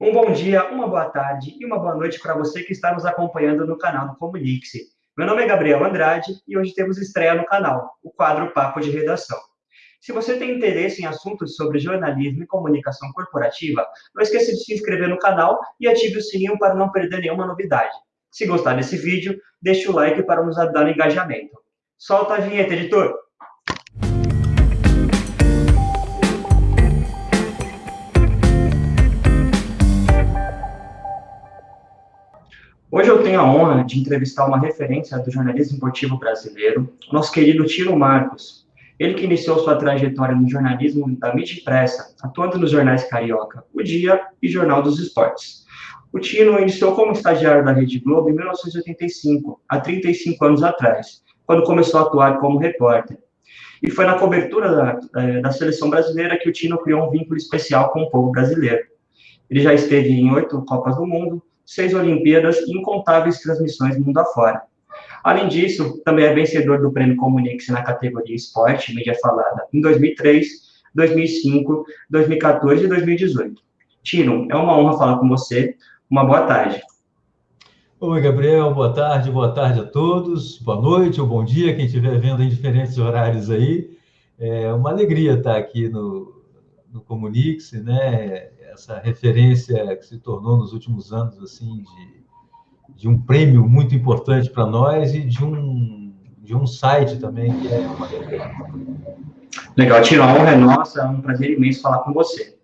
Um bom dia, uma boa tarde e uma boa noite para você que está nos acompanhando no canal do Comunique-se. Meu nome é Gabriel Andrade e hoje temos estreia no canal, o quadro Papo de Redação. Se você tem interesse em assuntos sobre jornalismo e comunicação corporativa, não esqueça de se inscrever no canal e ative o sininho para não perder nenhuma novidade. Se gostar desse vídeo, deixe o like para nos ajudar no engajamento. Solta a vinheta, editor! Hoje eu tenho a honra de entrevistar uma referência do jornalismo esportivo brasileiro, nosso querido Tiro Marcos. Ele que iniciou sua trajetória no jornalismo da mídia impressa, atuando nos jornais Carioca, O Dia e Jornal dos Esportes. O Tino iniciou como estagiário da Rede Globo em 1985, há 35 anos atrás, quando começou a atuar como repórter. E foi na cobertura da, eh, da seleção brasileira que o Tino criou um vínculo especial com o povo brasileiro. Ele já esteve em oito Copas do Mundo, seis Olimpíadas e incontáveis transmissões mundo afora. Além disso, também é vencedor do Prêmio Comunique-se na categoria Esporte, mídia falada, em 2003, 2005, 2014 e 2018. Tino, é uma honra falar com você. Uma boa tarde. Oi, Gabriel, boa tarde, boa tarde a todos, boa noite ou bom dia, quem estiver vendo em diferentes horários aí. É uma alegria estar aqui no, no Comunique-se, né? Essa referência que se tornou nos últimos anos assim de, de um prêmio muito importante para nós e de um de um site também que é uma Legal, Tiro, a honra é nossa, é um prazer imenso falar com você.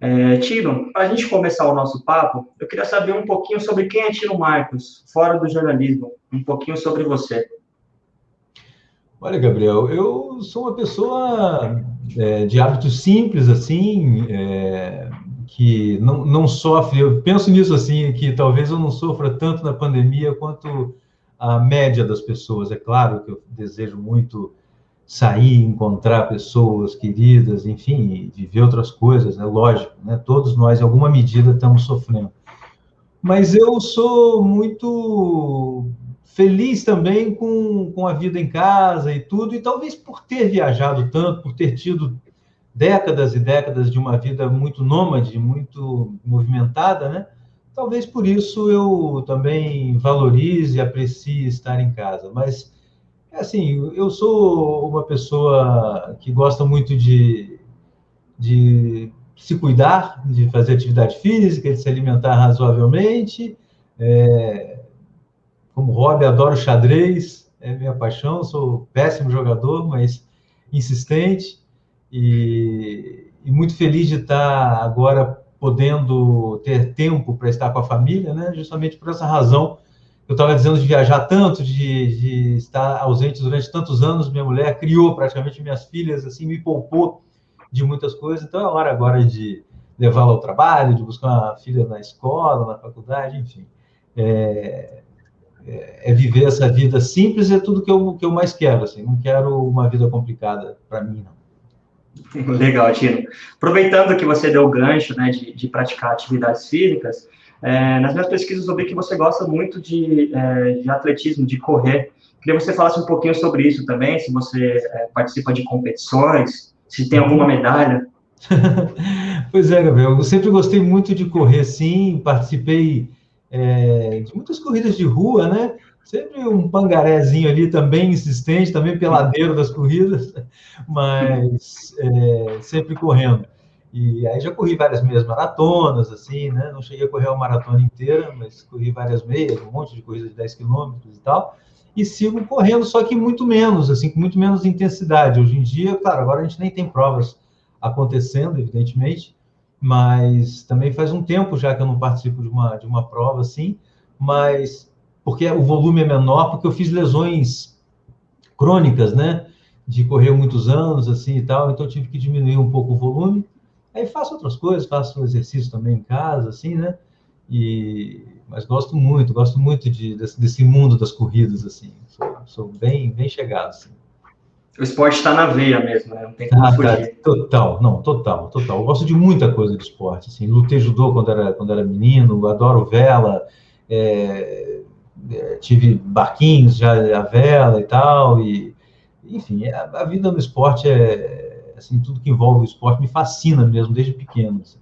É, Tiro, para a gente começar o nosso papo, eu queria saber um pouquinho sobre quem é Tiro Marcos, fora do jornalismo, um pouquinho sobre você. Olha, Gabriel, eu sou uma pessoa é, de hábitos simples, assim, é, que não, não sofre. Eu penso nisso assim, que talvez eu não sofra tanto na pandemia quanto a média das pessoas. É claro que eu desejo muito sair, encontrar pessoas queridas, enfim, viver outras coisas, é lógico, né? Todos nós, em alguma medida, estamos sofrendo. Mas eu sou muito feliz também com, com a vida em casa e tudo, e talvez por ter viajado tanto, por ter tido décadas e décadas de uma vida muito nômade, muito movimentada, né? Talvez por isso eu também valorize e aprecie estar em casa. Mas, assim, eu sou uma pessoa que gosta muito de, de se cuidar, de fazer atividade física, de se alimentar razoavelmente. É, como hobby, adoro xadrez, é minha paixão, sou péssimo jogador, mas insistente e, e muito feliz de estar agora podendo ter tempo para estar com a família, né? Justamente por essa razão eu estava dizendo de viajar tanto, de, de, estar ausente durante tantos anos. Minha mulher criou praticamente minhas filhas, assim, me poupou de muitas coisas. Então é hora agora de levá-la ao trabalho, de buscar uma filha na escola, na faculdade, enfim. É, é, é, viver essa vida simples, é tudo que eu, que eu mais quero, assim, não quero uma vida complicada para mim, não. Legal, Tino. Aproveitando que você deu o gancho, né, de, de praticar atividades físicas, é, nas minhas pesquisas eu vi que você gosta muito de, é, de atletismo, de correr. Queria que você falasse um pouquinho sobre isso também, se você é, participa de competições, se tem alguma medalha. pois é, Gabriel, eu sempre gostei muito de correr, sim, participei é, de muitas corridas de rua, né? Sempre um pangarézinho ali também insistente, também peladeiro das corridas, mas é, sempre correndo. E aí já corri várias meias maratonas, assim, né? Não cheguei a correr uma maratona inteira, mas corri várias meias, um monte de corrida de 10 quilômetros e tal. E sigo correndo, só que muito menos, assim, com muito menos intensidade. Hoje em dia, claro, agora a gente nem tem provas acontecendo, evidentemente, mas também faz um tempo já que eu não participo de uma, de uma prova assim, mas porque o volume é menor, porque eu fiz lesões crônicas, né? De correr muitos anos, assim e tal, então eu tive que diminuir um pouco o volume. Aí faço outras coisas, faço exercício também em casa, assim, né? E, mas gosto muito, gosto muito de, desse, desse mundo das corridas, assim. Sou, sou bem, bem chegado, assim o esporte está na veia mesmo, né? Não tem como ah, fugir. Tá. Total, não, total, total. Eu gosto de muita coisa de esporte, assim, lutei judô quando era, quando era menino, adoro vela, é, é, tive barquinhos já a vela e tal, e enfim, a, a, vida no esporte é, assim, tudo que envolve o esporte me fascina mesmo, desde pequeno. Assim.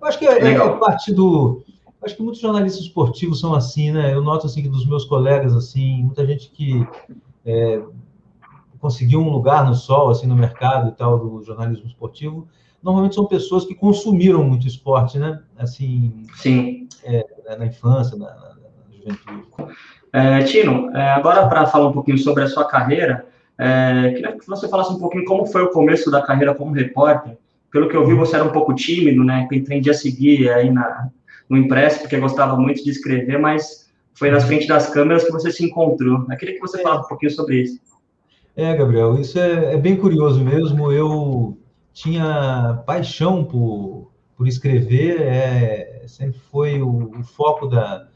Eu acho que é, é, é parte do. Acho que muitos jornalistas esportivos são assim, né? Eu noto assim que dos meus colegas assim, muita gente que é, conseguiu um lugar no sol, assim, no mercado e tal do jornalismo esportivo, normalmente são pessoas que consumiram muito esporte, né? Assim, Sim. É, na infância, na, na, na juventude. É, Tino, é, agora para falar um pouquinho sobre a sua carreira, é, queria que você falasse um pouquinho como foi o começo da carreira como repórter. Pelo que eu vi, você era um pouco tímido, né? Pretendia seguir aí na, no impresso, porque gostava muito de escrever, mas foi nas frente das câmeras que você se encontrou. Eu queria que você falasse um pouquinho sobre isso. É, Gabriel, isso é, é bem curioso mesmo. Eu tinha paixão por, por escrever, é, sempre foi o, o foco da,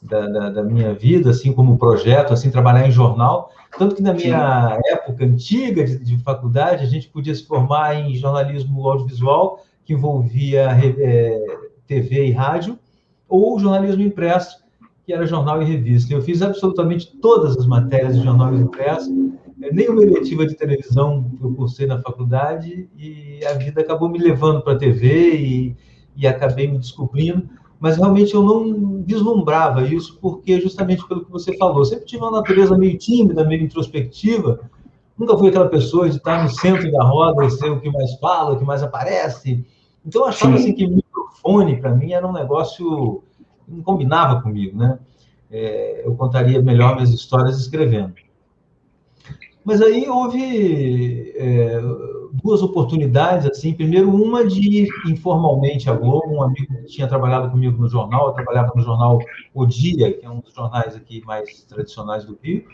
da, da, da, minha vida, assim como projeto, assim trabalhar em jornal. Tanto que na minha Sim. época antiga de, de, faculdade, a gente podia se formar em jornalismo audiovisual, que envolvia é, TV e rádio, ou jornalismo impresso, que era jornal e revista. Eu fiz absolutamente todas as matérias de jornal impresso, nenhuma eletiva de televisão eu cursei na faculdade e a vida acabou me levando para a TV e, e acabei me descobrindo, mas realmente eu não vislumbrava isso porque justamente pelo que você falou, eu sempre tive uma natureza meio tímida, meio introspectiva, nunca fui aquela pessoa de estar no centro da roda e ser o que mais fala, o que mais aparece. Então eu achava assim que microfone para mim era um negócio que não combinava comigo, né? É, eu contaria melhor minhas histórias escrevendo. Mas aí houve é, duas oportunidades, assim. Primeiro, uma de ir informalmente à Globo, um amigo que tinha trabalhado comigo no jornal, eu trabalhava no jornal O Dia, que é um dos jornais aqui mais tradicionais do Rio,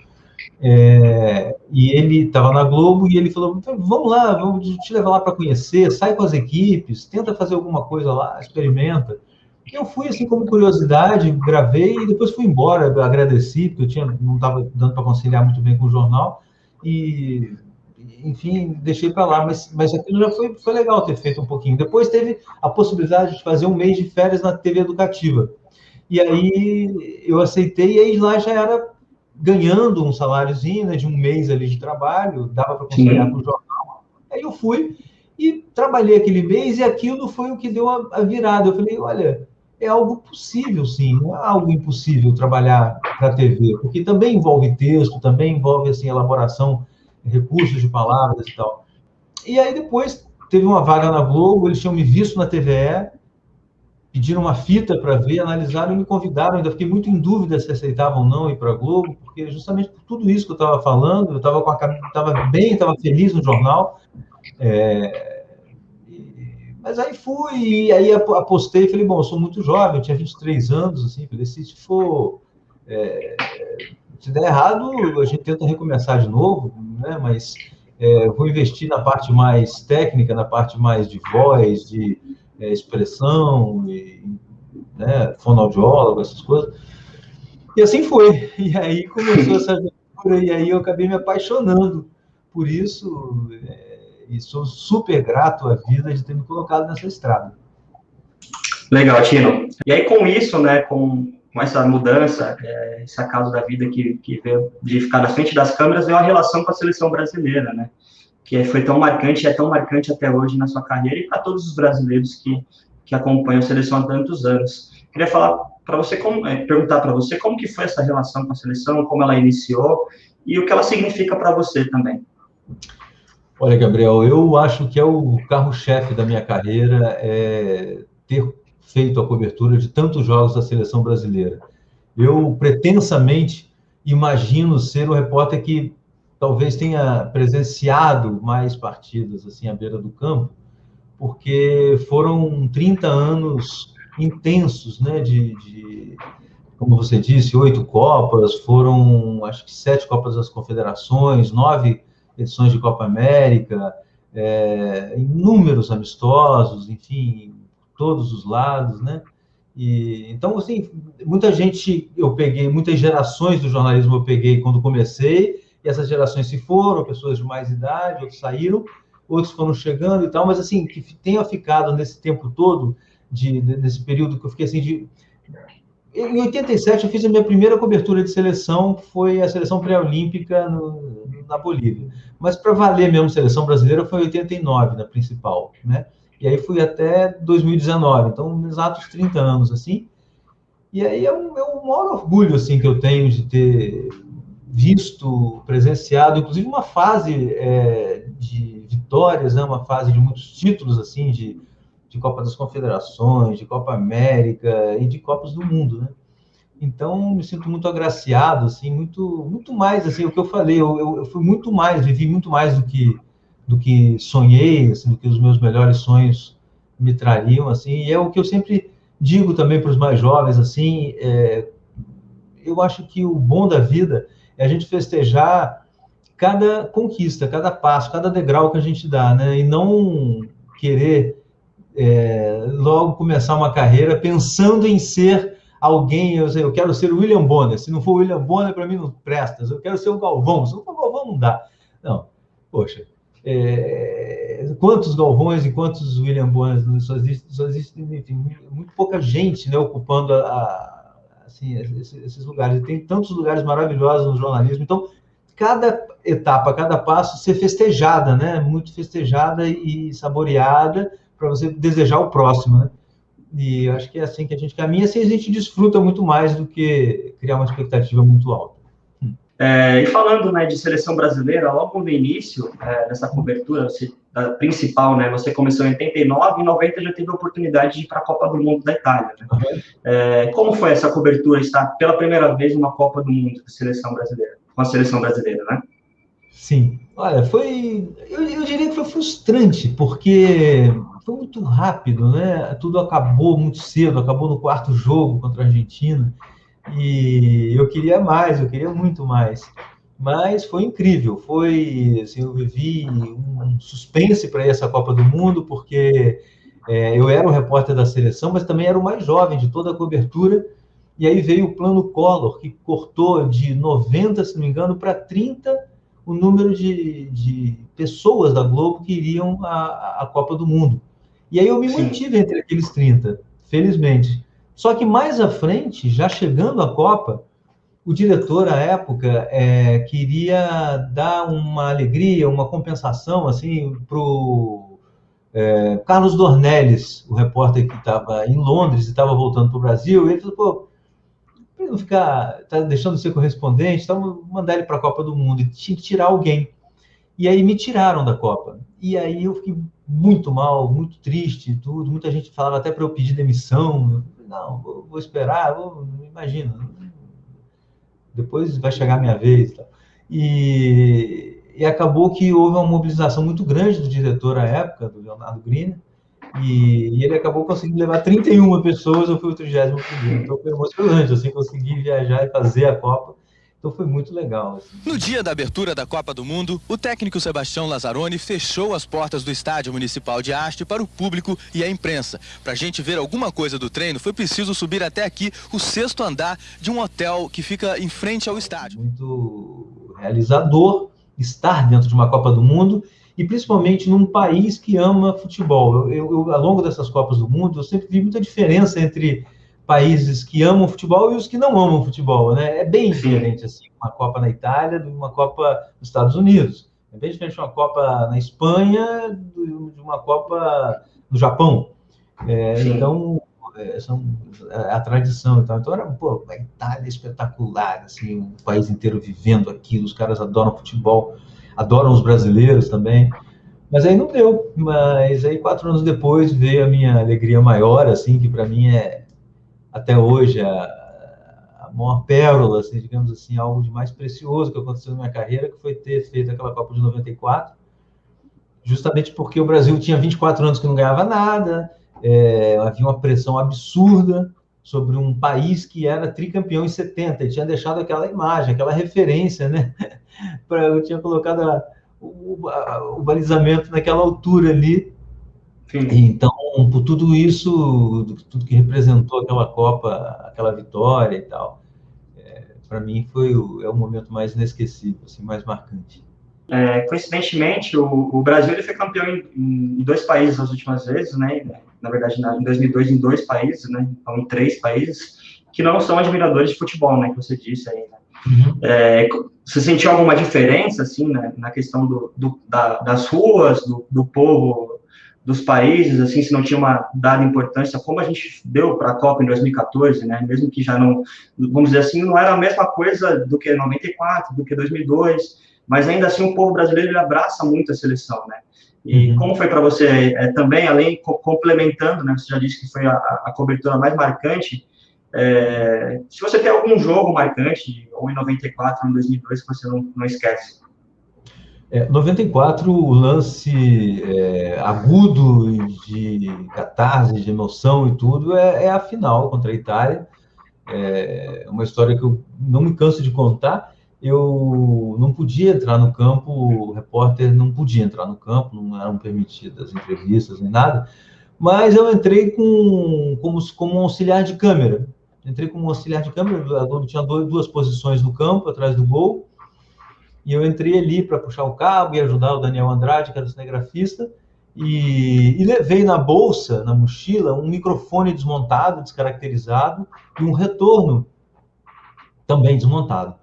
é, e ele estava na Globo e ele falou: então, vamos lá, vamos te levar lá para conhecer, sai com as equipes, tenta fazer alguma coisa lá, experimenta. Eu fui assim como curiosidade, gravei e depois fui embora, agradeci, porque eu tinha, não estava dando para conciliar muito bem com o jornal e, enfim, deixei para lá. Mas, mas aquilo já foi, foi legal ter feito um pouquinho. Depois teve a possibilidade de fazer um mês de férias na TV educativa. E aí eu aceitei, e aí lá já era ganhando um saláriozinho né, de um mês ali de trabalho, dava para conciliar com o jornal. Aí eu fui e trabalhei aquele mês, e aquilo foi o que deu a, a virada. Eu falei, olha, é algo possível, sim, não é algo impossível trabalhar para a TV, porque também envolve texto, também envolve assim elaboração, recursos de palavras e tal. E aí depois teve uma vaga na Globo, eles tinham me visto na TVE, pediram uma fita para ver, analisaram e me convidaram. Ainda fiquei muito em dúvida se aceitavam ou não ir para a Globo, porque justamente por tudo isso que eu estava falando, eu estava bem, estava feliz no jornal. É, mas aí fui, e aí apostei e falei, bom, eu sou muito jovem, eu tinha 23 anos, assim, falei, se for. É, se der errado, a gente tenta recomeçar de novo, né? Mas é, vou investir na parte mais técnica, na parte mais de voz, de é, expressão, e, né, fonoaudiólogo, essas coisas. E assim foi. E aí começou essa aventura, e aí eu acabei me apaixonando por isso. É, e sou super grato à vida de ter me colocado nessa estrada. Legal, Tino. E aí, com isso, né, com, com essa mudança, é, esse acaso da vida que, que veio de ficar na frente das câmeras, veio a relação com a seleção brasileira, né? Que foi tão marcante, é tão marcante até hoje na sua carreira e para todos os brasileiros que, que acompanham a seleção há tantos anos. Queria falar para você, como, é, perguntar para você como que foi essa relação com a seleção, como ela iniciou e o que ela significa para você também. Olha, Gabriel, eu acho que é o carro-chefe da minha carreira é ter feito a cobertura de tantos jogos da seleção brasileira. Eu pretensamente imagino ser o repórter que talvez tenha presenciado mais partidas assim à beira do campo, porque foram 30 anos intensos, né, de, de como você disse, oito Copas, foram acho que sete Copas das Confederações, nove edições de Copa América, é, inúmeros amistosos, enfim, todos os lados, né? E, então, assim, muita gente eu peguei, muitas gerações do jornalismo eu peguei quando comecei, e essas gerações se foram, pessoas de mais idade, outros saíram, outros foram chegando e tal, mas assim, que tenha ficado nesse tempo todo, de, nesse período que eu fiquei assim de em 87 eu fiz a minha primeira cobertura de seleção, foi a seleção pré-olímpica na Bolívia. Mas para valer mesmo seleção brasileira foi 89 na principal, né? E aí fui até 2019, então exatos 30 anos, assim. E aí é é um maior orgulho, assim, que eu tenho de ter visto, presenciado, inclusive uma fase é, de vitórias, né, uma fase de muitos títulos, assim, de, de Copa das Confederações, de Copa América e de Copas do Mundo, né? Então, me sinto muito agraciado, assim, muito, muito mais, assim, o que eu falei, eu, eu, fui muito mais, vivi muito mais do que, do que sonhei, assim, do que os meus melhores sonhos me trariam, assim, e é o que eu sempre digo também para os mais jovens, assim, é, eu acho que o bom da vida é a gente festejar cada conquista, cada passo, cada degrau que a gente dá, né, e não querer é, logo começar uma carreira pensando em ser alguém, eu, eu quero ser o William Bonner. Se não for o William Bonner, para mim não presta. Eu quero ser o Galvão. Se não for o Galvão, não dá. Não, poxa. É, quantos Galvões e quantos William Bonner só existe, só existe enfim, muito pouca gente né, ocupando a, a, assim, esses lugares. E tem tantos lugares maravilhosos no jornalismo. Então, cada etapa, cada passo ser festejada, né? Muito festejada e saboreada para você desejar o próximo, né? E eu acho que é assim que a gente caminha, assim a gente desfruta muito mais do que criar uma expectativa muito alta. É, e falando né, de seleção brasileira, logo no início é, dessa cobertura você, da principal, né, você começou em 89 e em 90 já teve a oportunidade de ir para a Copa do Mundo da Itália. Né? É, como foi essa cobertura, estar pela primeira vez numa Copa do Mundo com a seleção brasileira, com a seleção brasileira, né? Sim, olha, foi, eu, eu diria que foi frustrante, porque foi muito rápido, né? Tudo acabou muito cedo, acabou no quarto jogo contra a Argentina. E eu queria mais, eu queria muito mais. Mas foi incrível, foi, assim, eu vivi um suspense para essa Copa do Mundo, porque é, eu era o repórter da seleção, mas também era o mais jovem de toda a cobertura. E aí veio o plano Collor, que cortou de 90, se não me engano, para 30 o número de, de pessoas da Globo que iriam à, à Copa do Mundo. E aí eu me Sim. mantive entre aqueles 30, felizmente. Só que mais à frente, já chegando à Copa, o diretor, à época, é, queria dar uma alegria, uma compensação, assim, para o é, Carlos Dornelles, o repórter que estava em Londres e estava voltando para o Brasil. ele falou, pô, para não ficar, tá deixando de ser correspondente, então mandar ele para a Copa do Mundo. E tinha que tirar alguém. E aí me tiraram da Copa. E aí eu fiquei muito mal, muito triste, tudo. Muita gente falava até para eu pedir demissão. não, vou, vou esperar, vou, imagina. Depois vai chegar a minha vez. E, e acabou que houve uma mobilização muito grande do diretor à época, do Leonardo Green, e, e, ele acabou conseguindo levar 31 pessoas, eu fui o 31 Então foi emocionante, assim, conseguir viajar e fazer a Copa então foi muito legal. Assim. No dia da abertura da Copa do Mundo, o técnico Sebastião Lazzaroni fechou as portas do estádio municipal de Haste para o público e a imprensa. Para a gente ver alguma coisa do treino, foi preciso subir até aqui o sexto andar de um hotel que fica em frente ao estádio. Muito realizador estar dentro de uma Copa do Mundo e principalmente num país que ama futebol. Eu, eu, ao longo dessas Copas do Mundo, eu sempre vi muita diferença entre países que amam futebol e os que não amam futebol, né? É bem diferente, assim, uma Copa na Itália de uma Copa nos Estados Unidos. É bem diferente de uma Copa na Espanha de uma Copa no Japão. É, então, é, são, é a tradição. Então, então era, pô, a Itália é espetacular, assim, o país inteiro vivendo aquilo, os caras adoram futebol, adoram os brasileiros também. Mas aí não deu. Mas aí, quatro anos depois, veio a minha alegria maior, assim, que para mim é até hoje a, a maior pérola, assim, digamos assim, algo de mais precioso que aconteceu na minha carreira, que foi ter feito aquela Copa de 94, justamente porque o Brasil tinha 24 anos que não ganhava nada, é, havia uma pressão absurda sobre um país que era tricampeão em 70, e tinha deixado aquela imagem, aquela referência, né? eu tinha colocado a, o, a, o balizamento naquela altura ali, Sim. Então, por tudo isso, tudo que representou aquela Copa, aquela vitória e tal, é, para mim foi o, é o momento mais inesquecível, assim, mais marcante. É, coincidentemente, o, o, Brasil ele foi campeão em, em, dois países as últimas vezes, né? Na verdade, na, em 2002 em dois países, né? Então, em três países que não são admiradores de futebol, né? Que você disse aí. Né? Uhum. É, você sentiu alguma diferença, assim, né, na questão do, do da, das ruas, do, do povo dos países, assim, se não tinha uma dada importância, como a gente deu para a Copa em 2014, né, mesmo que já não, vamos dizer assim, não era a mesma coisa do que 94, do que 2002, mas ainda assim o povo brasileiro abraça muito a seleção, né, e uhum. como foi para você, é, também, além, complementando, né, você já disse que foi a, a cobertura mais marcante, é, se você tem algum jogo marcante, ou em 94, ou em 2002, que você não, não esquece. É, 94, o lance é, agudo de catarse, de emoção e tudo, é, é, a final contra a Itália. É uma história que eu não me canso de contar. Eu não podia entrar no campo, o repórter não podia entrar no campo, não eram permitidas entrevistas nem nada, mas eu entrei com, como, como auxiliar de câmera entrei como auxiliar de câmera, tinha duas posições no campo, atrás do gol, e eu entrei ali para puxar o cabo e ajudar o Daniel Andrade, que era o cinegrafista, e, e, levei na bolsa, na mochila, um microfone desmontado, descaracterizado, e um retorno também desmontado.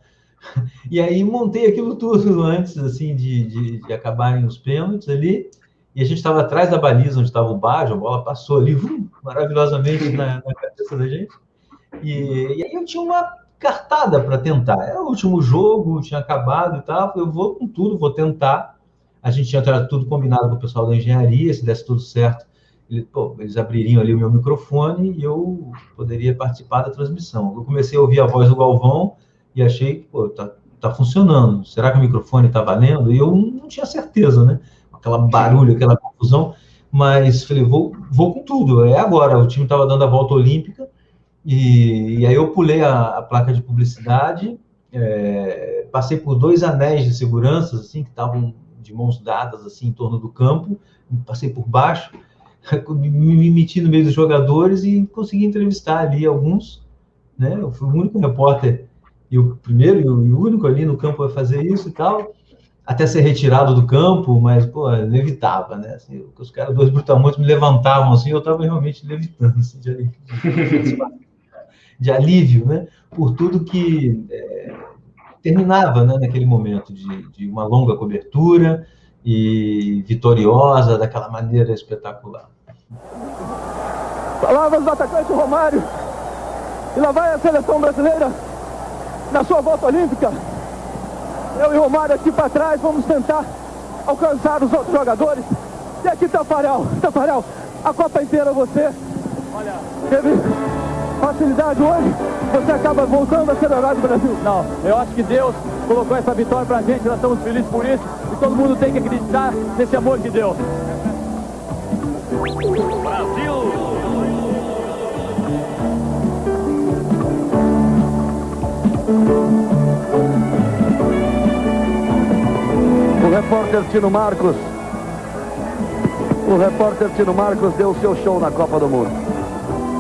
E aí montei aquilo tudo antes, assim, de, de, de acabarem os pênaltis ali, e a gente estava atrás da baliza onde estava o Baggio, a bola passou ali, vum, maravilhosamente na, na cabeça da gente. E, e aí eu tinha uma cartada para tentar. Era o último jogo, tinha acabado e tal. Eu vou com tudo, vou tentar. A gente tinha tudo combinado com o pessoal da engenharia, se desse tudo certo, ele, pô, eles abririam ali o meu microfone e eu poderia participar da transmissão. Eu comecei a ouvir a voz do Galvão e achei que, pô, tá, funcionando. Será que o microfone tá valendo? E eu não tinha certeza, né? Aquela barulho, aquela confusão. Mas falei, vou, vou com tudo. É agora. O time estava dando a volta olímpica e, e aí eu pulei a, a placa de publicidade, é, passei por dois anéis de segurança, assim, que estavam de mãos dadas, assim, em torno do campo, passei por baixo, me meti no meio dos jogadores e consegui entrevistar ali alguns, né? Eu fui o único repórter e o primeiro e o único ali no campo a fazer isso e tal, até ser retirado do campo, mas, pô, levitava, né? Assim, os caras, dois brutamontes, me levantavam, assim, eu estava realmente levitando, assim, de, de alívio, né, por tudo que é, terminava né, naquele momento de, de uma longa cobertura e vitoriosa daquela maneira espetacular. Palavras do atacante Romário. E lá vai a seleção brasileira na sua volta olímpica. Eu e Romário aqui para trás vamos tentar alcançar os outros jogadores. E aqui Tafarel, Tafarel, a Copa inteira você. Olha, teve facilidade hoje, você acaba voltando a ser herói do Brasil. Não, eu acho que Deus colocou essa vitória pra gente, nós estamos felizes por isso e todo mundo tem que acreditar nesse amor de Deus. Brasil! O repórter Tino Marcos o repórter Tino Marcos deu o seu show na Copa do Mundo.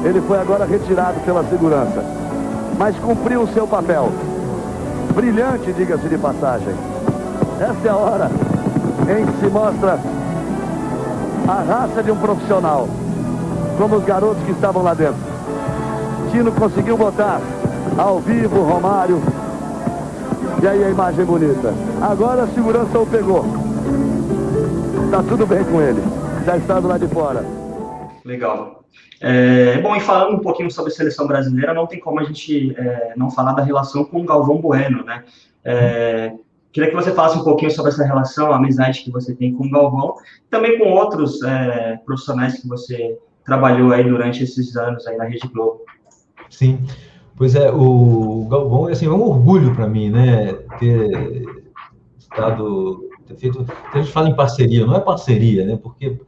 Ele foi agora retirado pela segurança. Mas cumpriu o seu papel. Brilhante, diga-se de passagem. Esta é a hora em que se mostra a raça de um profissional. Como os garotos que estavam lá dentro. Tino conseguiu botar ao vivo Romário. E aí a imagem bonita. Agora a segurança o pegou. Está tudo bem com ele. Já está do lado de fora. Legal. É, bom, e falando um pouquinho sobre a seleção brasileira, não tem como a gente é, não falar da relação com o Galvão Bueno, né? É, queria que você falasse um pouquinho sobre essa relação, a amizade que você tem com o Galvão, também com outros é, profissionais que você trabalhou aí durante esses anos aí na Rede Globo. Sim, pois é, o Galvão assim, é um orgulho para mim, né? Ter estado, ter feito, a gente fala em parceria, não é parceria, né? Porque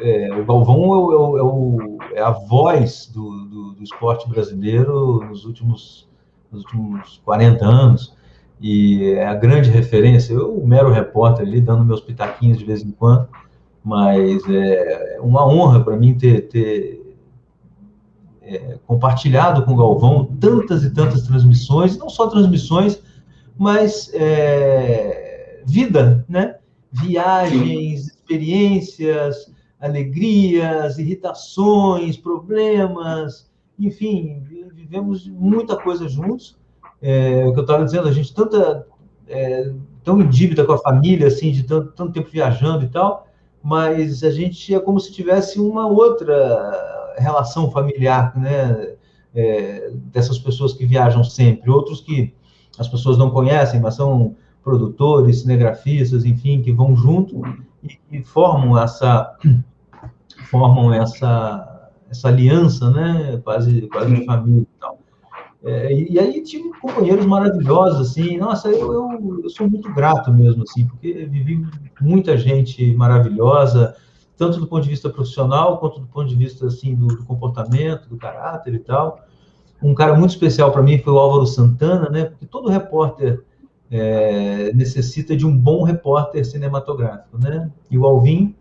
é, o Galvão é, é, o, é, a voz do, do, do, esporte brasileiro nos últimos, nos últimos 40 anos e é a grande referência. Eu, mero repórter ali, dando meus pitaquinhos de vez em quando, mas é uma honra para mim ter, ter é, compartilhado com o Galvão tantas e tantas transmissões, não só transmissões, mas é, vida, né? Viagens, experiências, alegrias, irritações, problemas, enfim, vivemos muita coisa juntos. É, o que eu estava dizendo, a gente tanta é, tão em dívida com a família, assim, de tanto, tanto tempo viajando e tal, mas a gente é como se tivesse uma outra relação familiar, né? É, dessas pessoas que viajam sempre, outros que as pessoas não conhecem, mas são produtores, cinegrafistas, enfim, que vão junto e, e formam essa formam essa essa aliança, né? Quase quase de família e tal. É, e, aí tive companheiros maravilhosos, assim, nossa, eu, eu, eu, sou muito grato mesmo, assim, porque vivi muita gente maravilhosa, tanto do ponto de vista profissional, quanto do ponto de vista, assim, do, do comportamento, do caráter e tal. Um cara muito especial para mim foi o Álvaro Santana, né, porque todo repórter é, necessita de um bom repórter cinematográfico, né, e o Alvin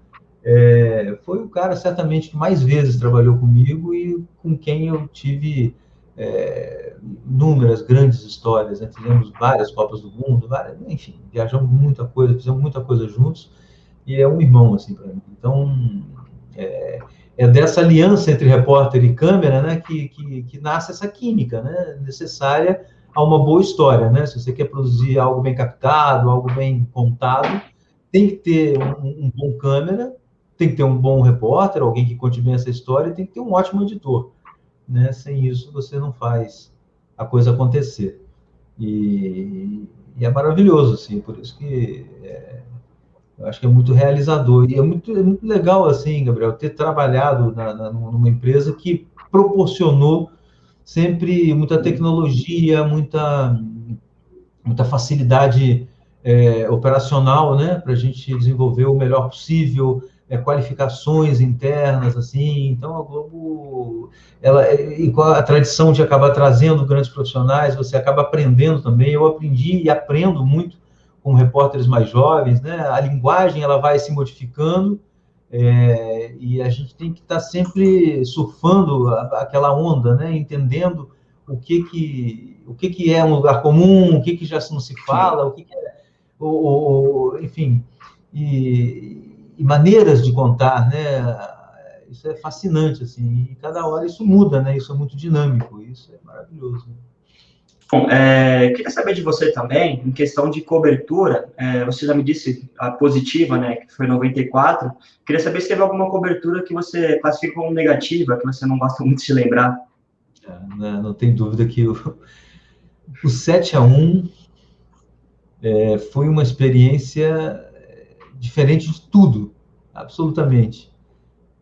é, foi o cara, certamente, que mais vezes trabalhou comigo e com quem eu tive é, inúmeras grandes histórias, né? fizemos várias Copas do Mundo, várias, enfim, viajamos muita coisa, fizemos muita coisa juntos, e é um irmão, assim, para mim. Então, é, é, dessa aliança entre repórter e câmera, né, que, que, que, nasce essa química, né, necessária a uma boa história, né, se você quer produzir algo bem captado, algo bem contado, tem que ter um, um bom câmera, tem que ter um bom repórter, alguém que conte bem essa história, e tem que ter um ótimo editor né? Sem isso você não faz a coisa acontecer. E, e é maravilhoso, assim, por isso que é, eu acho que é muito realizador. E é muito, é muito legal, assim, Gabriel, ter trabalhado na, na, numa empresa que proporcionou sempre muita tecnologia, muita, muita facilidade é, operacional, né, para a gente desenvolver o melhor possível, é, qualificações internas, assim. Então, a Globo, ela, e com a tradição de acabar trazendo grandes profissionais, você acaba aprendendo também. Eu aprendi e aprendo muito com repórteres mais jovens, né? A linguagem, ela vai se modificando, é, e a gente tem que estar tá sempre surfando aquela onda, né? Entendendo o que que o que que é um lugar comum, o que que já não se fala, o que, que é, o, o, enfim, e, e maneiras de contar, né? Isso é fascinante, assim, e cada hora isso muda, né? Isso é muito dinâmico, isso é maravilhoso. Né? Bom, é, queria saber de você também, em questão de cobertura, é, você já me disse a positiva, né, que foi 94, queria saber se teve alguma cobertura que você classifica como negativa, que você não gosta muito de lembrar. É, não, né, não tem dúvida que o, o 7 a 1 é, foi uma experiência diferente de tudo, absolutamente.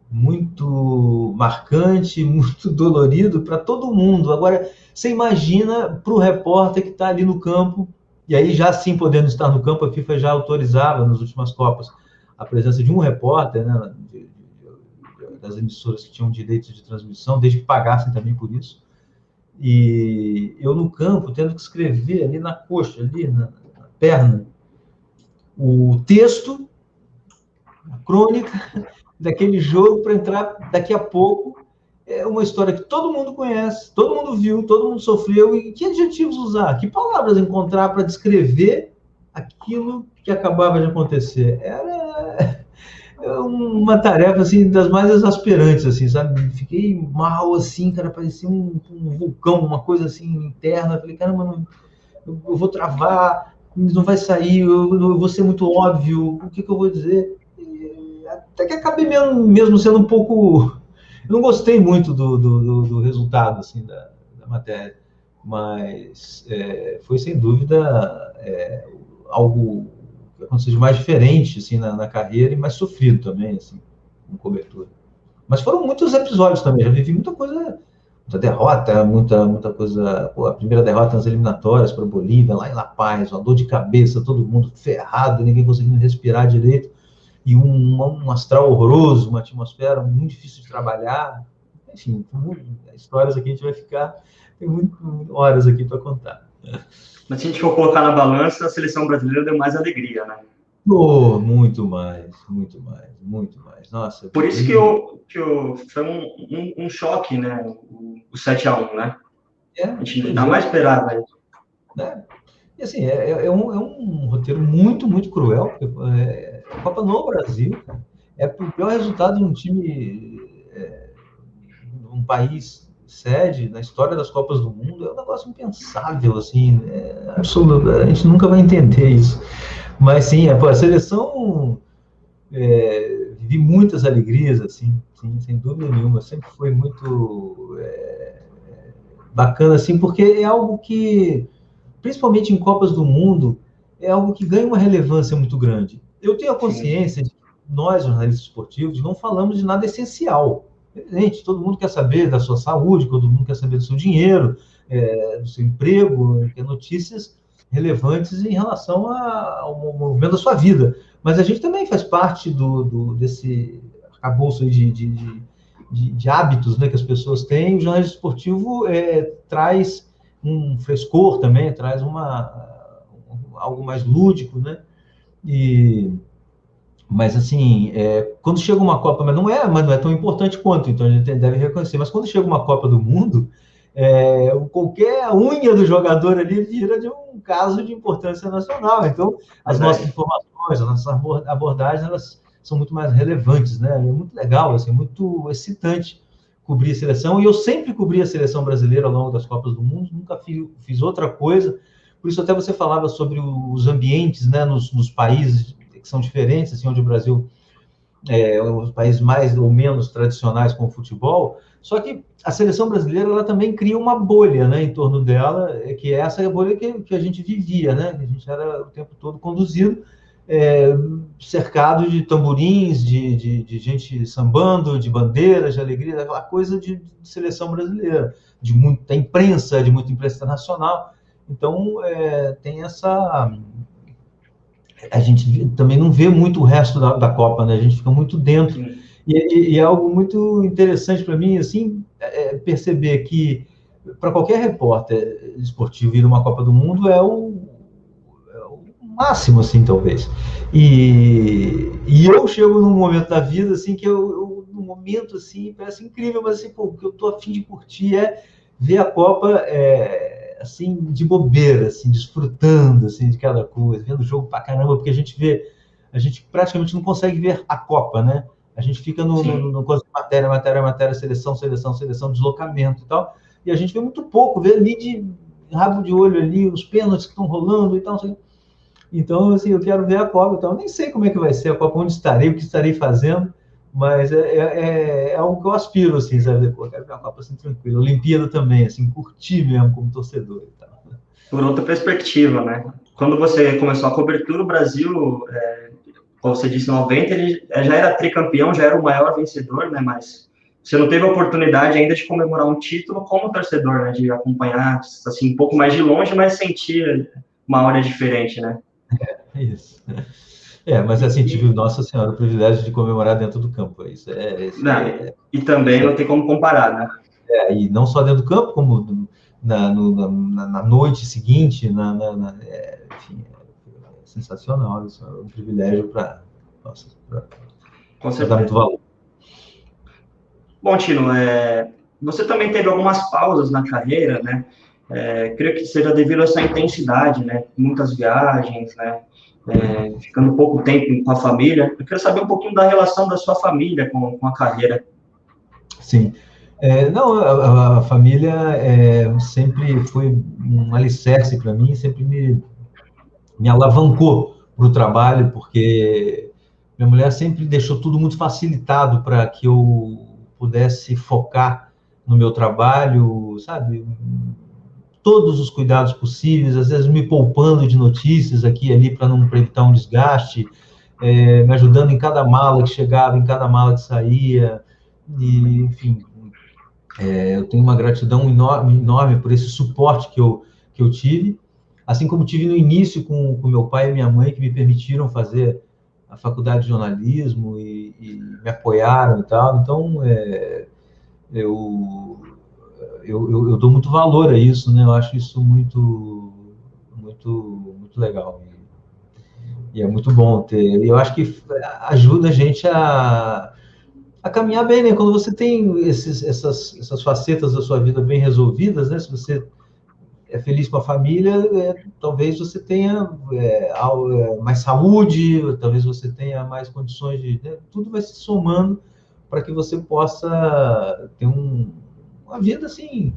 Muito marcante, muito dolorido para todo mundo. Agora, você imagina para o repórter que está ali no campo, e aí já sim podendo estar no campo, a FIFA já autorizava nas últimas Copas a presença de um repórter, né, de, de, das emissoras que tinham direitos de transmissão, desde que pagassem também por isso. E eu no campo, tendo que escrever ali na coxa, ali na, na perna, o texto, a crônica daquele jogo para entrar daqui a pouco. É uma história que todo mundo conhece, todo mundo viu, todo mundo sofreu. E que adjetivos usar? Que palavras encontrar para descrever aquilo que acabava de acontecer? Era uma tarefa assim das mais exasperantes assim sabe fiquei mal assim cara parecia um, um vulcão uma coisa assim interna falei caramba não, eu vou travar não vai sair, eu, eu vou ser muito óbvio, o que, que eu vou dizer? E até que acabei mesmo, mesmo, sendo um pouco. Não gostei muito do, do, do resultado assim, da, da, matéria, mas é, foi sem dúvida é, algo que aconteceu de mais diferente assim, na, na, carreira e mais sofrido também, assim, com cobertura. Mas foram muitos episódios também, já vivi muita coisa muita derrota, muita, muita coisa. Pô, a primeira derrota nas eliminatórias para Bolívia, lá em La Paz, uma dor de cabeça, todo mundo ferrado, ninguém conseguindo respirar direito, e um, um astral horroroso, uma atmosfera muito difícil de trabalhar. Enfim, histórias aqui a gente vai ficar, tem muito, horas aqui para contar. Mas se a gente for colocar na balança, a seleção brasileira deu mais alegria, né? Oh, muito mais, muito mais, muito mais. Nossa. Por isso que, eu, que eu, foi um, um, um choque, né? O, o 7x1, né? É, a gente não mais esperava. Né? Assim, é, é, é, um, é um roteiro muito, muito cruel. Porque, é, a Copa no Brasil é o pior resultado de um time, é, um país sede na história das Copas do Mundo. É um negócio impensável, assim. É, absoluto, a gente nunca vai entender isso. Mas sim, a, a seleção é, muitas alegrias, assim, sim, sem dúvida nenhuma. Sempre foi muito é, bacana, assim, porque é algo que, principalmente em Copas do Mundo, é algo que ganha uma relevância muito grande. Eu tenho a consciência de que nós, jornalistas esportivos, não falamos de nada essencial. Gente, todo mundo quer saber da sua saúde, todo mundo quer saber do seu dinheiro, é, do seu emprego, quer notícias relevantes em relação ao movimento da sua vida. Mas a gente também faz parte do, do desse arcabouço de, de, de, de, hábitos né, que as pessoas têm. O jornalismo esportivo é, traz um frescor também, traz uma, algo mais lúdico, né? E, mas assim, é, quando chega uma Copa, mas não é, mas não é tão importante quanto, então a gente deve reconhecer. Mas quando chega uma Copa do Mundo, é, qualquer unha do jogador ali vira de um caso de importância nacional. Então, as é. nossas informações, as nossas abordagens, elas são muito mais relevantes, né? É muito legal, assim, muito excitante cobrir a seleção. E eu sempre cobri a seleção brasileira ao longo das Copas do Mundo, nunca fiz, fiz outra coisa. Por isso até você falava sobre os ambientes, né, nos, nos países que são diferentes, assim, onde o Brasil é, os países mais ou menos tradicionais com o futebol, só que a seleção brasileira ela também cria uma bolha né, em torno dela, é que é essa bolha que, que a gente vivia, né? A gente era o tempo todo conduzido, é, cercado de tamborins, de, de, de, gente sambando, de bandeiras, de alegria, aquela coisa de, de, seleção brasileira, de muita imprensa, de muita imprensa internacional. Então, é, tem essa a gente também não vê muito o resto da, da Copa, né? A gente fica muito dentro. E, e, é algo muito interessante para mim, assim, é, é perceber que para qualquer repórter esportivo ir uma Copa do Mundo é é o máximo, assim, talvez. E, e, eu chego num momento da vida, assim, que eu, eu num momento, assim, parece incrível, mas, assim, pô, o que eu tô afim de curtir é ver a Copa é, assim, de bobeira, assim, desfrutando, assim, de cada coisa, vendo o jogo pra caramba, porque a gente vê, a gente praticamente não consegue ver a Copa, né? A gente fica no, no, no, no matéria, matéria, matéria, seleção, seleção, seleção, deslocamento e tal, e a gente vê muito pouco, vê ali de rabo de olho ali, os pênaltis que estão rolando e tal, assim. Então, assim, eu quero ver a Copa, então, eu nem sei como é que vai ser a Copa, onde estarei, o que estarei fazendo, mas é, é, é, é algo que eu aspiro, assim, sabe? Pô, quero ver uma Copa assim tranquila. Olimpíada também, assim, curtir mesmo como torcedor e tal. Por outra perspectiva, né? Quando você começou a cobertura, o Brasil, é, como você disse, em 90, ele já era tricampeão, já era o maior vencedor, né? Mas você não teve a oportunidade ainda de comemorar um título como torcedor, né? De acompanhar, assim, um pouco mais de longe, mas sentir uma hora diferente, né? É, isso. É, mas assim, tive, nossa senhora, o privilégio de comemorar dentro do campo. Isso é, isso não, é, e também não tem como comparar, né? É, e não só dentro do campo, como na, no, na, na noite seguinte, na, na é, enfim, é sensacional. Isso é um privilégio para nossa, para dar muito valor. Bom, Tino, é, você também teve algumas pausas na carreira, né? É, creio que seja devido a essa intensidade, né? Muitas viagens, né? é, ficando pouco tempo com a família. Eu quero saber um pouquinho da relação da sua família com, com a carreira. Sim. É, não, a, a família é, sempre foi um alicerce para mim, sempre me, me alavancou para o trabalho, porque minha mulher sempre deixou tudo muito facilitado para que eu pudesse focar no meu trabalho, sabe? Todos os cuidados possíveis, às vezes me poupando de notícias aqui e ali para não evitar um desgaste, é, me ajudando em cada mala que chegava, em cada mala que saía, e, enfim, é, eu tenho uma gratidão enorme, enorme por esse suporte que eu, que eu tive, assim como tive no início com, com meu pai e minha mãe, que me permitiram fazer a faculdade de jornalismo e, e me apoiaram e tal, então, é, eu eu, eu, eu, dou muito valor a isso, né? Eu acho isso muito, muito, muito legal. E, é muito bom ter. Eu acho que ajuda a gente a, a caminhar bem, né? Quando você tem esses, essas, essas facetas da sua vida bem resolvidas, né? Se você é feliz com a família, é, talvez você tenha é, é mais saúde, talvez você tenha mais condições de. Né? Tudo vai se somando para que você possa ter um, uma vida assim,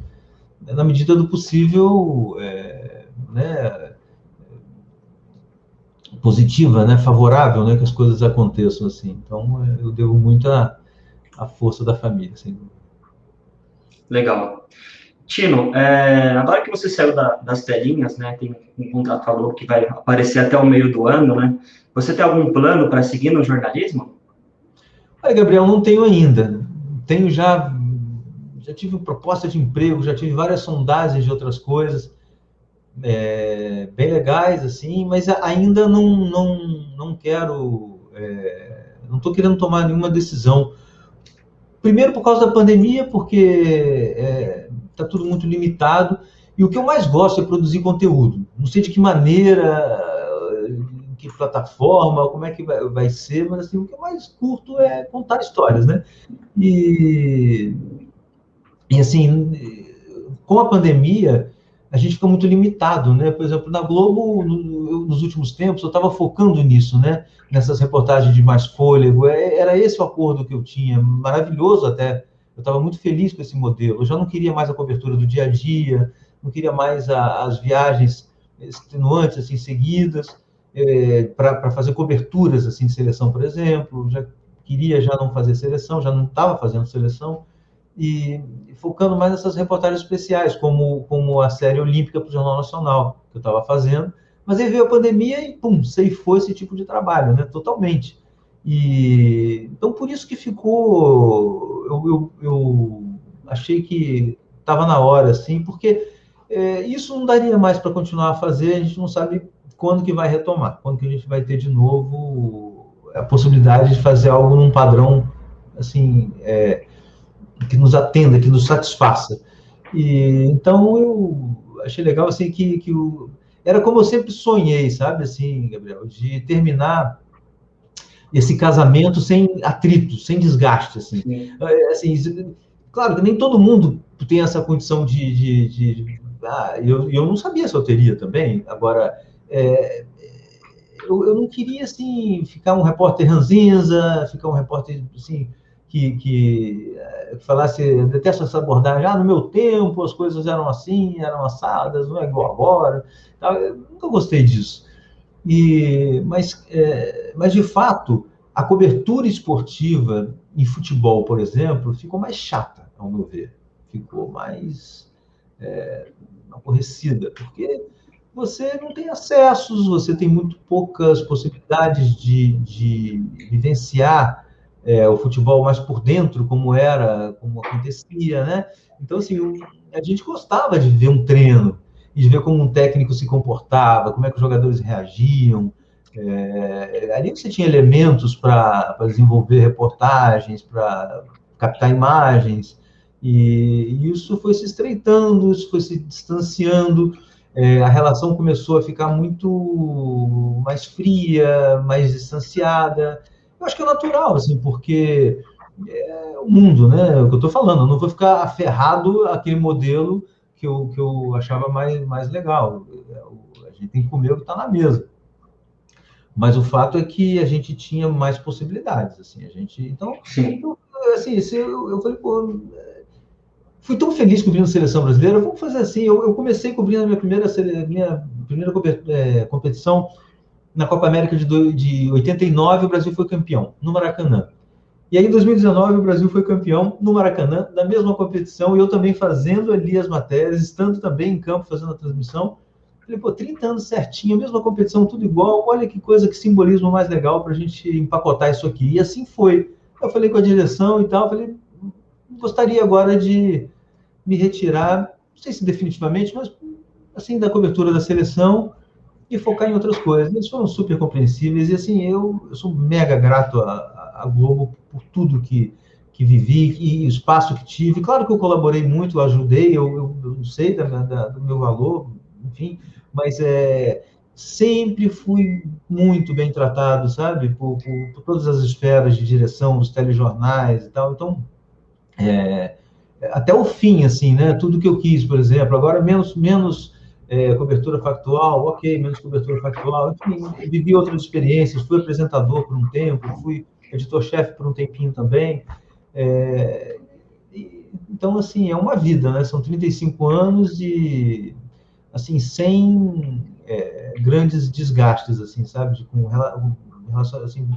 na medida do possível, é, né, positiva, né, favorável, né, que as coisas aconteçam assim. Então, é, eu devo muito à, à força da família, sem dúvida. Legal. Tino, é, agora que você saiu da, das telinhas, né, tem um contrato que vai aparecer até o meio do ano, né? Você tem algum plano para seguir no jornalismo? Olha, Gabriel, não tenho ainda. Tenho já, já tive proposta de emprego, já tive várias sondagens de outras coisas, é, bem legais, assim, mas ainda não, não, não quero, é, não estou querendo tomar nenhuma decisão. Primeiro por causa da pandemia, porque está é, tudo muito limitado, e o que eu mais gosto é produzir conteúdo. Não sei de que maneira, em que plataforma, como é que vai, vai ser, mas assim, o que eu mais curto é contar histórias, né? E, e assim, com a pandemia, a gente fica muito limitado, né? Por exemplo, na Globo, no, nos últimos tempos, eu estava focando nisso, né? Nessas reportagens de mais fôlego. É, era esse o acordo que eu tinha, maravilhoso até. Eu estava muito feliz com esse modelo. Eu já não queria mais a cobertura do dia a dia, não queria mais a, as viagens extenuantes, assim, seguidas, é, para fazer coberturas, assim, de seleção, por exemplo. Já queria já não fazer seleção, já não estava fazendo seleção e focando mais nessas reportagens especiais, como, como a série olímpica para o Jornal Nacional, que eu estava fazendo. Mas aí veio a pandemia e, pum, ceifou esse tipo de trabalho, né? Totalmente. E, então, por isso que ficou... Eu, eu, eu achei que estava na hora, assim, porque é, isso não daria mais para continuar a fazer, a gente não sabe quando que vai retomar, quando que a gente vai ter de novo a possibilidade de fazer algo num padrão, assim, é, que nos atenda, que nos satisfaça. E então eu achei legal assim que, que o, era como eu sempre sonhei, sabe assim, Gabriel, de terminar esse casamento sem atrito, sem desgaste, assim. É, assim claro que nem todo mundo tem essa condição de, de, de ah, eu, eu não sabia se eu teria também. Agora, é, eu, eu não queria assim ficar um repórter ranzinza, ficar um repórter assim que, eh, que falasse, eu detesto essa abordagem, ah, no meu tempo as coisas eram assim, eram assadas, não é igual agora. Eu nunca gostei disso. E, mas, é, mas, de fato, a cobertura esportiva em futebol, por exemplo, ficou mais chata, ao meu ver. Ficou mais é, aborrecida, porque você não tem acessos, você tem muito poucas possibilidades de, de vivenciar é, o futebol mais por dentro, como era, como acontecia, né? Então, assim, a gente gostava de ver um treino, e de ver como um técnico se comportava, como é que os jogadores reagiam. É, ali você tinha elementos para desenvolver reportagens, para captar imagens, e isso foi se estreitando, isso foi se distanciando, é, a relação começou a ficar muito mais fria, mais distanciada, eu acho que é natural, assim, porque é o mundo, né? É o que eu estou falando, eu não vou ficar aferrado àquele modelo que eu, que eu achava mais, mais legal. A gente tem que comer o que está na mesa. Mas o fato é que a gente tinha mais possibilidades, assim, a gente... Então, eu, assim, eu, eu falei, pô, fui tão feliz cobrindo a seleção brasileira, vamos fazer assim, eu, eu comecei cobrindo a minha primeira, minha primeira é, competição na Copa América de, de 89, o Brasil foi campeão, no Maracanã. E aí, em 2019, o Brasil foi campeão no Maracanã, da mesma competição, e eu também fazendo ali as matérias, estando também em campo fazendo a transmissão. Falei, pô, 30 anos certinho, a mesma competição, tudo igual, olha que coisa, que simbolismo mais legal para a gente empacotar isso aqui. E assim foi. Eu falei com a direção e tal, falei, gostaria agora de me retirar, não sei se definitivamente, mas assim, da cobertura da seleção, e focar em outras coisas. Eles foram super compreensíveis e assim eu, eu sou mega grato à, Globo por tudo que que vivi e o espaço que tive. Claro que eu colaborei muito, ajudei, eu, eu, eu sei da, da, do meu valor, enfim, mas é, sempre fui muito bem tratado, sabe, por, por, por todas as esferas de direção dos telejornais e tal. Então, é, até o fim, assim, né? Tudo que eu quis, por exemplo, agora menos menos é, cobertura factual, ok, menos cobertura factual, enfim, vivi outras experiências, fui apresentador por um tempo, fui editor-chefe por um tempinho também. É, e, então, assim, é uma vida, né? São 35 anos de, assim, sem, é, grandes desgastes, assim, sabe? De, com relações, assim,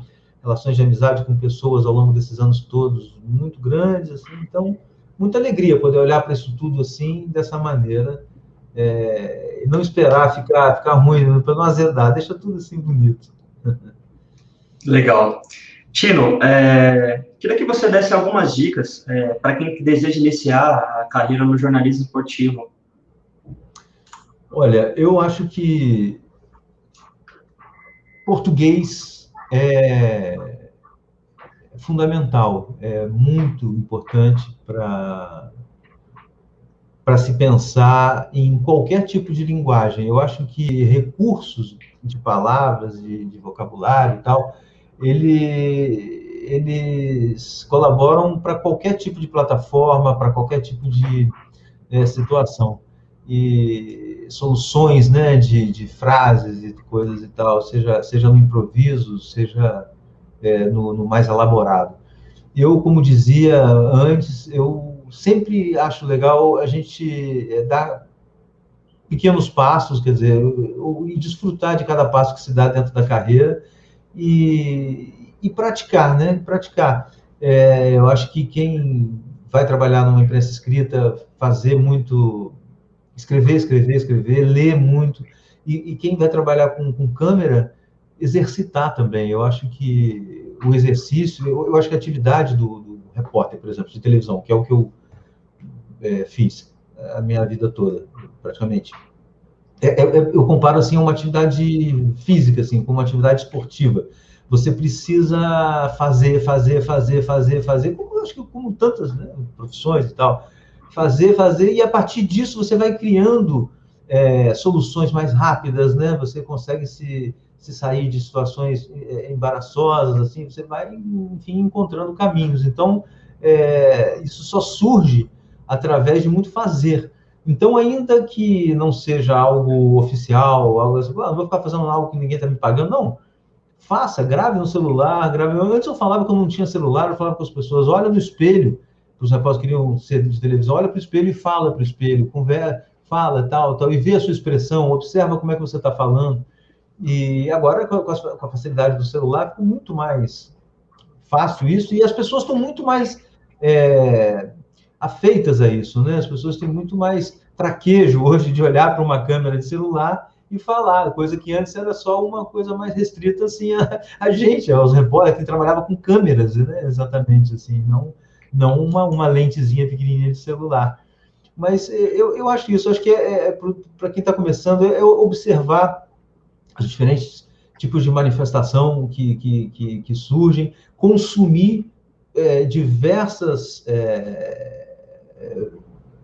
relações de amizade com pessoas ao longo desses anos todos muito grandes, assim, então muita alegria poder olhar para isso tudo assim dessa maneira, é, não esperar ficar ficar ruim para não azedar, deixa tudo assim bonito. Legal. Tino, é, queria que você desse algumas dicas é, para quem deseja iniciar a carreira no jornalismo esportivo. Olha, eu acho que português é fundamental, é muito importante para para se pensar em qualquer tipo de linguagem. Eu acho que recursos de palavras, de, de vocabulário e tal, ele, eles colaboram para qualquer tipo de plataforma, para qualquer tipo de é, situação. E soluções né, de, de frases e coisas e tal, seja, seja no improviso, seja é, no, no mais elaborado. Eu, como dizia antes, eu sempre acho legal a gente é, dar pequenos passos, quer dizer, e desfrutar de cada passo que se dá dentro da carreira e, e praticar, né? Praticar. É, eu acho que quem vai trabalhar numa imprensa escrita, fazer muito, escrever, escrever, escrever, ler muito, e, e quem vai trabalhar com, com câmera, exercitar também. Eu acho que o exercício, eu, eu acho que a atividade do, do, repórter, por exemplo, de televisão, que é o que eu é, fiz a minha vida toda, praticamente. É, é, é eu comparo assim uma atividade física, assim, com uma atividade esportiva. Você precisa fazer, fazer, fazer, fazer, fazer, como acho que como tantas né, profissões e tal, fazer, fazer e a partir disso você vai criando é, soluções mais rápidas, né? Você consegue se se sair de situações é, embaraçosas, assim, você vai, enfim, encontrando caminhos. Então, é, isso só surge através de muito fazer. Então, ainda que não seja algo oficial, algo assim, ah, vou ficar fazendo algo que ninguém está me pagando, não. Faça, grave no celular, grave. Antes eu falava que eu não tinha celular, eu falava com as pessoas, olha no espelho, os rapazes queriam ser de televisão, olha para o espelho e fala para o espelho, conversa, fala, tal, tal, e vê a sua expressão, observa como é que você está falando. E agora, com a, com a facilidade do celular, ficou muito mais fácil isso, e as pessoas estão muito mais é, afeitas a isso, né? As pessoas têm muito mais traquejo hoje de olhar para uma câmera de celular e falar, coisa que antes era só uma coisa mais restrita assim a, a gente, aos repórteres que trabalhava com câmeras, né? Exatamente assim, não não uma, uma lentezinha pequenininha de celular. Mas é, eu, eu acho isso, acho que é, é para quem está começando é observar os diferentes tipos de manifestação que, que, que, que surgem, consumir é, diversas é,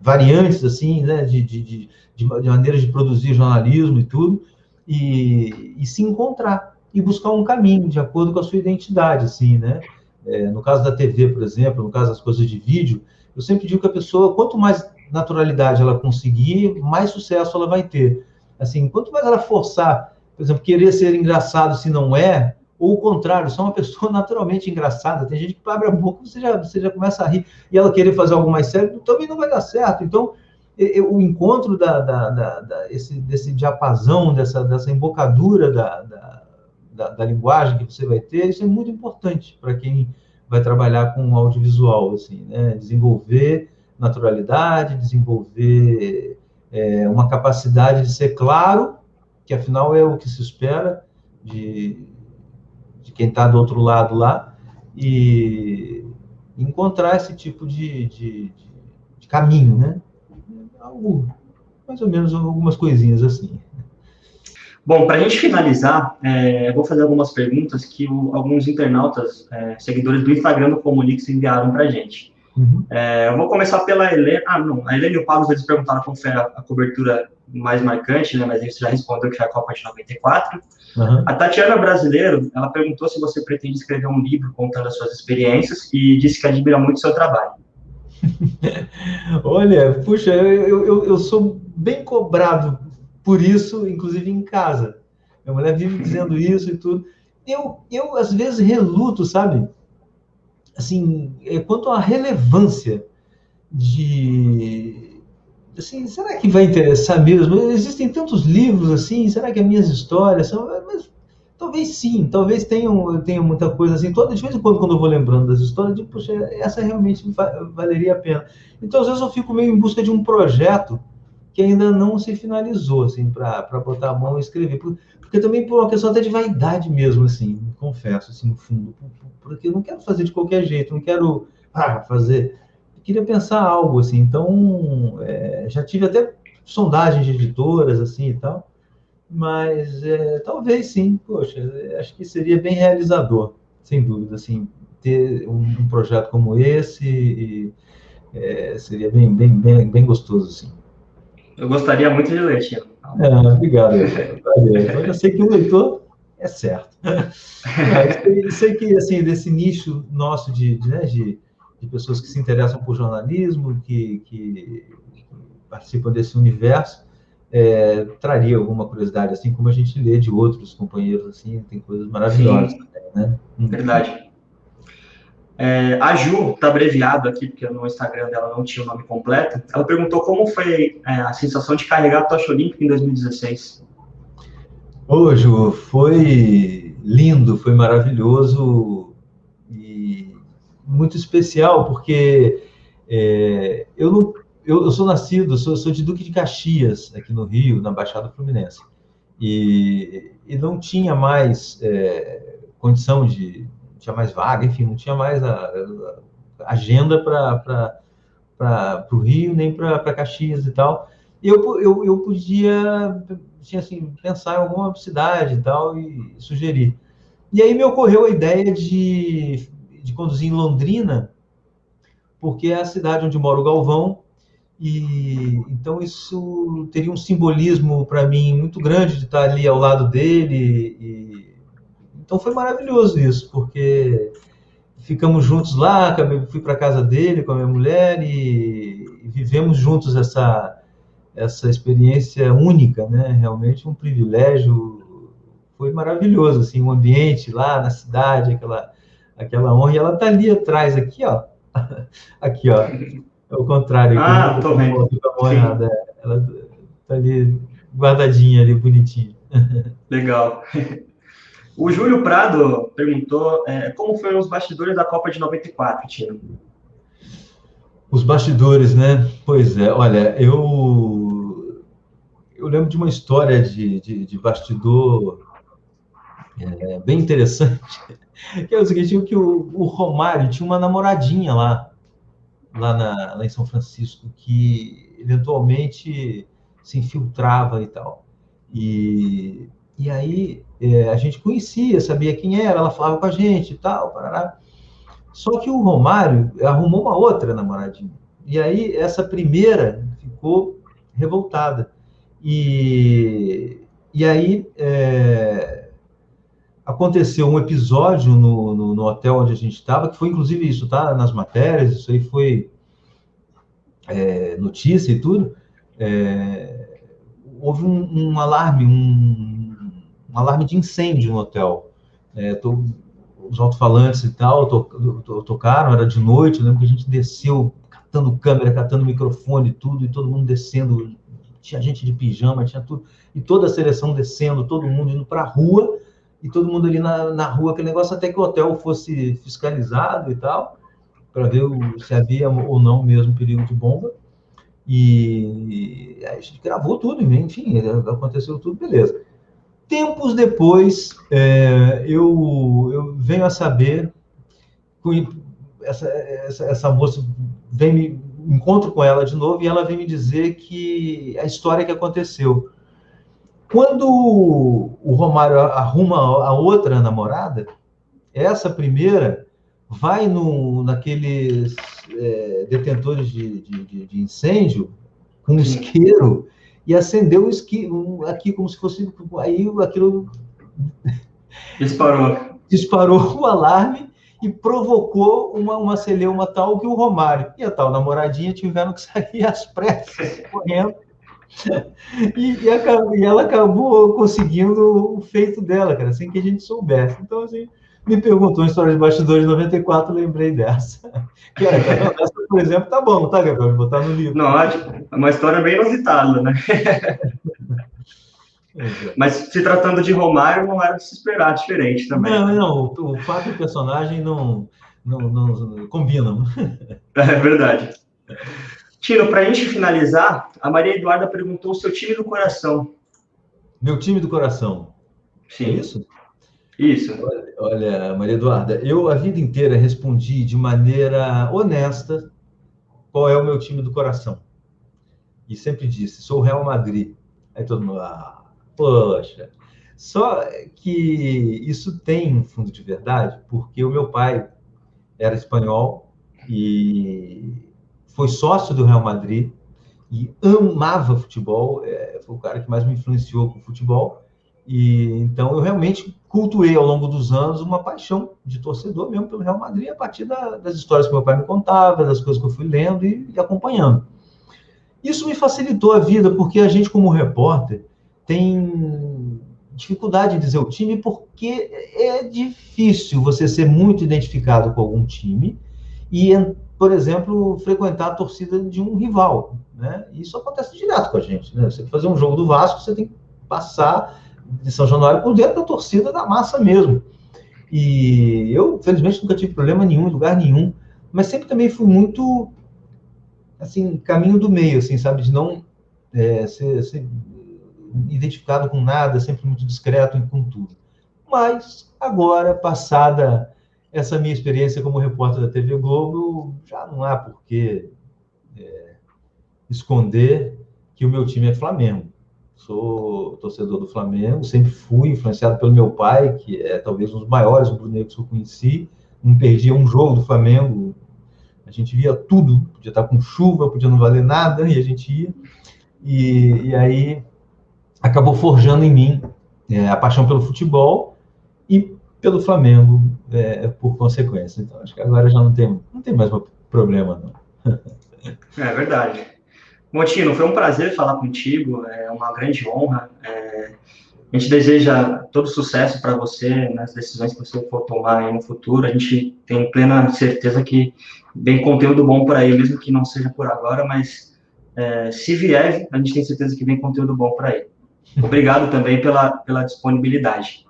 variantes assim, né, de, de, de, de, maneiras de produzir jornalismo e tudo, e, e, se encontrar e buscar um caminho de acordo com a sua identidade, assim, né? É, no caso da TV, por exemplo, no caso das coisas de vídeo, eu sempre digo que a pessoa, quanto mais naturalidade ela conseguir, mais sucesso ela vai ter. Assim, quanto mais ela forçar, por exemplo, querer ser engraçado se não é, ou o contrário, só uma pessoa naturalmente engraçada. Tem gente que abre a boca você já, você já começa a rir e ela querer fazer algo mais sério, também não vai dar certo. Então, o encontro da, da, da, da esse, desse diapasão, dessa, dessa embocadura da, linguagem que você vai ter, isso é muito importante para quem vai trabalhar com audiovisual, assim, né? Desenvolver naturalidade, desenvolver é, uma capacidade de ser claro, que afinal é o que se espera de, quem está do outro lado lá, e encontrar esse tipo de, de, de caminho, né? Algo, mais ou menos algumas coisinhas assim. Bom, para a gente finalizar, é, vou fazer algumas perguntas que o, alguns internautas, é, seguidores do Instagram do Comunix enviaram para a gente. Uhum. É, eu vou começar pela Helena. Ah, não, a Helena e o Pablo, eles perguntaram qual foi a, a cobertura mais marcante, né? Mas você já respondeu que foi a Copa de 94. Uhum. A Tatiana Brasileiro, ela perguntou se você pretende escrever um livro contando as suas experiências e disse que admira muito o seu trabalho. Olha, puxa, eu, eu, eu sou bem cobrado por isso, inclusive em casa. Minha mulher vive dizendo isso e tudo. Eu, eu às vezes, reluto, sabe? Assim, é, quanto à relevância de assim, será que vai interessar mesmo? Existem tantos livros assim, será que as minhas histórias são. Mas, talvez sim, talvez tenham, tenham muita coisa assim. Toda, de vez em quando, quando eu vou lembrando das histórias, digo, poxa, essa realmente valeria a pena. Então, às vezes, eu fico meio em busca de um projeto que ainda não se finalizou, assim, para botar a mão e escrever. Porque, porque também por uma questão até de vaidade mesmo, assim, confesso, assim, no fundo. Porque eu não quero fazer de qualquer jeito, não quero ah, fazer queria pensar algo assim. Então, é, já tive até sondagens de editoras assim e tal, mas é, talvez sim, poxa, acho que seria bem realizador, sem dúvida, assim, ter um, um projeto como esse e, é, seria bem, bem, bem, bem gostoso, assim. Eu gostaria muito de ler, Tiago. É, obrigado. Eu sei que o leitor é certo. Eu sei que, assim, desse nicho nosso de, de, né, de de pessoas que se interessam por jornalismo, que, que participam desse universo, é, traria alguma curiosidade, assim como a gente lê de outros companheiros, assim, tem coisas maravilhosas Sim. né? Hum. Verdade. É, a Ju, está abreviado aqui, porque no Instagram dela não tinha o nome completo, ela perguntou como foi é, a sensação de carregar a tocha olímpica em 2016. Ô, Ju, foi lindo, foi maravilhoso, muito especial, porque é, eu, não, eu, eu, sou nascido, sou, sou de Duque de Caxias, aqui no Rio, na Baixada Fluminense. E, e não tinha mais é, condição de. Não tinha mais vaga, enfim, não tinha mais a, a agenda para o Rio, nem para Caxias e tal. E eu, eu, eu podia tinha, assim, pensar em alguma cidade e tal e sugerir. E aí me ocorreu a ideia de de conduzir em Londrina, porque é a cidade onde mora o Galvão, e então isso teria um simbolismo para mim muito grande de estar ali ao lado dele. E, então foi maravilhoso isso, porque ficamos juntos lá, fui para casa dele com a minha mulher e, e vivemos juntos essa essa experiência única, né? Realmente um privilégio. Foi maravilhoso assim, o ambiente lá na cidade, aquela aquela honra, e ela está ali atrás, aqui, ó. aqui, ó. É o contrário. Aqui, ah, tô vendo. Ela está ali guardadinha, ali, bonitinha. Legal. O Júlio Prado perguntou é, como foram os bastidores da Copa de 94, Tino? Os bastidores, né? Pois é, olha, eu eu lembro de uma história de, de, de bastidor é, bem interessante que é o seguinte, que o, o Romário tinha uma namoradinha lá, lá, na, lá em São Francisco, que eventualmente se infiltrava e tal. E, e aí é, a gente conhecia, sabia quem era, ela falava com a gente e tal, parará. Só que o Romário arrumou uma outra namoradinha. E aí essa primeira ficou revoltada. E, e aí é, aconteceu um episódio no, no, no hotel onde a gente estava, que foi inclusive isso, tá? Nas matérias, isso aí foi é, notícia e tudo. É, houve um, um alarme, um, um, alarme de incêndio no hotel. É, tô, os alto-falantes e tal to, to, tocaram, era de noite, eu lembro que a gente desceu catando câmera, catando microfone, tudo, e todo mundo descendo. Tinha gente de pijama, tinha tudo. E toda a seleção descendo, todo mundo indo para a rua e todo mundo ali na, na rua, aquele negócio, até que o hotel fosse fiscalizado e tal, para ver se havia ou não mesmo perigo de bomba. E a gente gravou tudo, enfim, aconteceu tudo, beleza. Tempos depois, é, eu, eu venho a saber, essa, essa, essa moça vem me encontro com ela de novo e ela vem me dizer que a história que aconteceu. Quando o Romário arruma a outra namorada, essa primeira vai no, naqueles é, detentores de, de, de, incêndio com um isqueiro e acendeu o isqueiro aqui como se fosse aí aquilo disparou disparou o alarme provocou uma, uma celeuma tal que o Romário e a tal namoradinha tiveram que sair às pressas correndo e, e, e, ela acabou conseguindo o feito dela, cara, sem que a gente soubesse. Então, assim, me perguntou uma história de bastidores de 94, lembrei dessa. É, essa, por exemplo, tá bom, tá, Gabriel? Botar no livro. Não, é uma história bem inusitada, né? Mas se tratando de Romário, não era de se esperar diferente também. Não, não, o, o fato e o personagem não, não, não combinam. É verdade. Tino, para a gente finalizar, a Maria Eduarda perguntou o seu time do coração. Meu time do coração. Sim. É isso? Isso. Olha, olha, Maria Eduarda, eu a vida inteira respondi de maneira honesta qual é o meu time do coração. E sempre disse, sou o Real Madrid. Aí todo mundo, ah, poxa. Só que isso tem um fundo de verdade, porque o meu pai era espanhol e foi sócio do Real Madrid e amava futebol, é, foi o cara que mais me influenciou com futebol. E então eu realmente cultuei ao longo dos anos uma paixão de torcedor mesmo pelo Real Madrid a partir da, das histórias que meu pai me contava, das coisas que eu fui lendo e, e acompanhando. Isso me facilitou a vida porque a gente como repórter tem dificuldade em dizer o time porque é difícil você ser muito identificado com algum time e por exemplo, frequentar a torcida de um rival. Né? Isso acontece direto com a gente. Né? Você fazer um jogo do Vasco, você tem que passar de São Januário por dentro da torcida da massa mesmo. E eu, felizmente, nunca tive problema nenhum, em lugar nenhum, mas sempre também fui muito, assim, caminho do meio, assim, sabe? De não é, ser, ser identificado com nada, sempre muito discreto com tudo. Mas, agora, passada essa minha experiência como repórter da TV Globo, já não há por que é, esconder que o meu time é Flamengo. Sou torcedor do Flamengo, sempre fui influenciado pelo meu pai, que é talvez um dos maiores rubro-negros que eu conheci. Não perdia um jogo do Flamengo. A gente via tudo, podia estar com chuva, podia não valer nada, e a gente ia. E, e aí acabou forjando em mim é, a paixão pelo futebol e pelo Flamengo é, por consequência. Então, acho que agora já não tem, não tem mais problema, não. É verdade. Montino, foi um prazer falar contigo, é uma grande honra. É, a gente deseja todo sucesso para você nas decisões que você for tomar no futuro. A gente tem plena certeza que vem conteúdo bom por aí, mesmo que não seja por agora, mas é, se vier, a gente tem certeza que vem conteúdo bom por aí. Obrigado também pela, pela disponibilidade.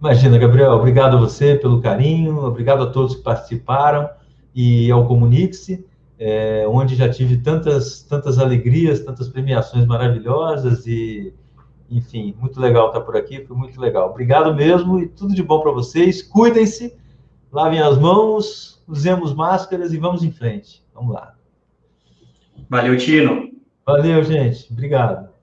Imagina, Gabriel, obrigado a você pelo carinho, obrigado a todos que participaram e ao Comunique-se, é, onde já tive tantas, tantas alegrias, tantas premiações maravilhosas e, enfim, muito legal estar por aqui, foi muito legal. Obrigado mesmo e tudo de bom para vocês. Cuidem-se, lavem as mãos, usemos máscaras e vamos em frente. Vamos lá. Valeu, Tino. Valeu, gente. Obrigado.